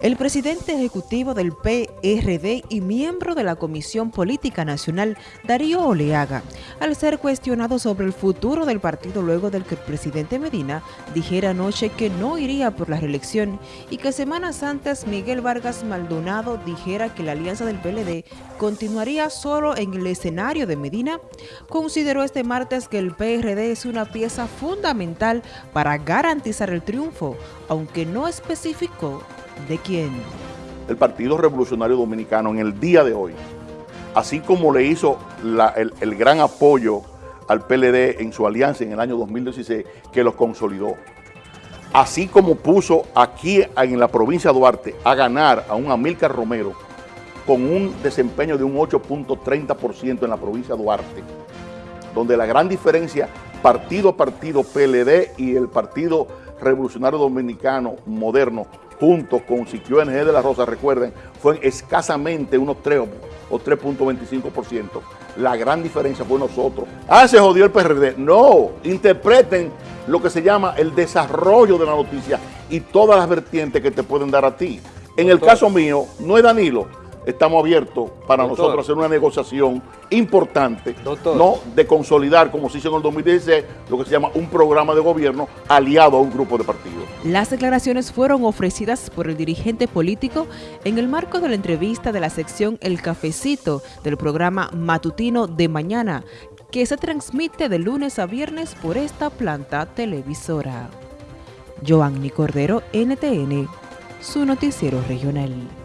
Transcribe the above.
El presidente ejecutivo del PRD y miembro de la Comisión Política Nacional, Darío Oleaga, al ser cuestionado sobre el futuro del partido luego del que el presidente Medina dijera anoche que no iría por la reelección y que semanas antes Miguel Vargas Maldonado dijera que la alianza del PLD continuaría solo en el escenario de Medina, consideró este martes que el PRD es una pieza fundamental para garantizar el triunfo, aunque no especificó ¿De quién? El Partido Revolucionario Dominicano en el día de hoy, así como le hizo el, gran apoyo al PLD en su alianza en el año 2016, que los consolidó. Así como puso aquí en la provincia de Duarte a ganar a un Amílcar Romero con un desempeño de un 8.30% en la provincia de Duarte, donde la gran diferencia partido a partido PLD y el Partido Revolucionario Dominicano moderno junto con Siquio NG de la Rosa, recuerden, fue escasamente unos 3 o 3.25%. La gran diferencia fue nosotros. Ah, se jodió el PRD. No, interpreten lo que se llama el desarrollo de la noticia y todas las vertientes que te pueden dar a ti. En el caso mío, no es Danilo, estamos abiertos para nosotros hacer una negociación importante, no de consolidar, como se hizo en el 2016, lo que se llama un programa de gobierno aliado a un grupo de partidos. Las declaraciones fueron ofrecidas por el dirigente político en el marco de la entrevista de la sección El Cafecito del programa matutino de mañana, que se transmite de lunes a viernes por esta planta televisora. Joanny Cordero, NTN, su noticiero regional.